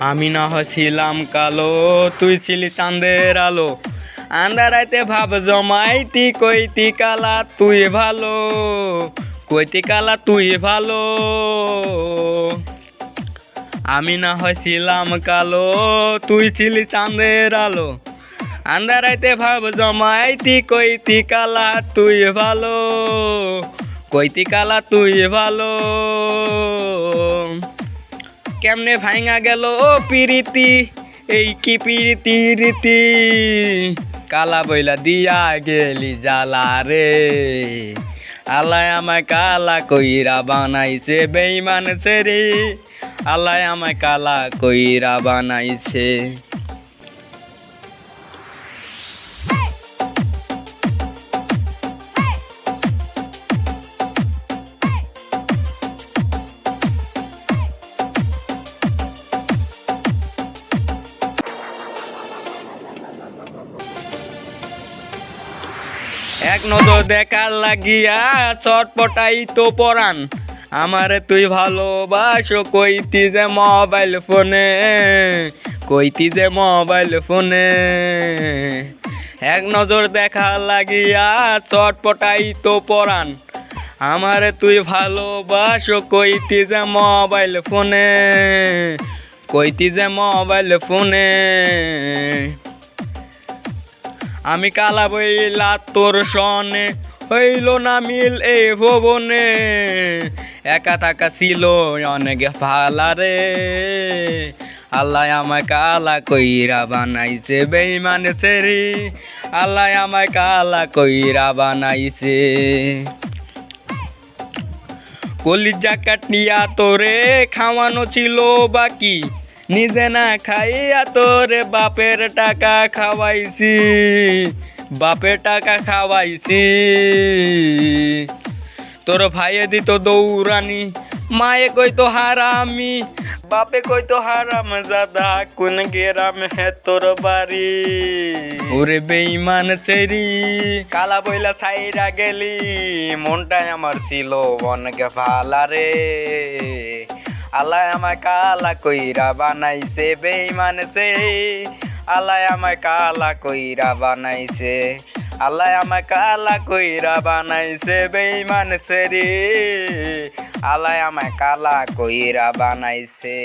আমি না হছিলাম কালো, তুই ছিলি চাঁদের আলো। আন্দারাইতে ভাব জমাইতি, কইতি কালা তুই ভালো। কইতি কালা তুই ভালো। আমি না হয়েছিলাম কালো, তুই ছিলি চাঁদের আলো। আন্দারাইতে ভাব জমাইতি, কইতি কালা তুই ভালো। কইতি কালা তুই ভালো। কেমনে ভাঙা গেল ও পিরিতি? এই কি পিরিতি রীতি? কালা বইলা দিয়া গেলি জালা রে। আল্লাহ আমায় কালা কইরা বানাইছে বেইমান রে আল্লাহ আমায় কালা কইরা বানাইছে। এক নজর দেখার লাগিয়া চটপটাই তো পরান আমারে তুই ভালোবাসো, কইতি যে মোবাইল ফোনে কইতি যে মোবাইল ফোনে এক নজর দেখার লাগিয়া চটপটাই তো পরান আমারে তুই ভালোবাসো, কইতি যে মোবাইল ফোনে কইতি যে মোবাইল ফোনে আমি কালা বইলা তোর সনে, হইল না মিল এ ভবনে। একা থাকা ছিল অনেক ভালা রে। আল্লাহ আমায় কালা কইরা বানাইছে বেইমানে ছেড়ি। আল্লাহ আমায় কালা কইরা বানাইছে। কলিজা কাটিয়া তোরে খাওয়ানো ছিল বাকি। নিজে না খাইয়া তোরে বাপের টাকা খাওয়াইছি, বাপের টাকা খাওয়াইছি। তোর ভাইয়ে দিত দৌড়ানি, মায়ে কইতো হারামি, বাপে কইতো হারাম জাদা, কোন গেরাম হে তোর বাড়ি। ওরে বেইমান সেরি, কালা বইলা সাইরা গেলি, মনটাই আমার ছিল অনেক ভালা রে। আল্লাহ আমায় কালা কইরা বানাইছে বেইমান সে। আল্লাহ আমায় কালা কইরা বানাইছে, আল্লাহ আমায় কালা কইরা বানাইছে বেইমান সে রে। আল্লাহ আমায় কালা কইরা বানাইছে।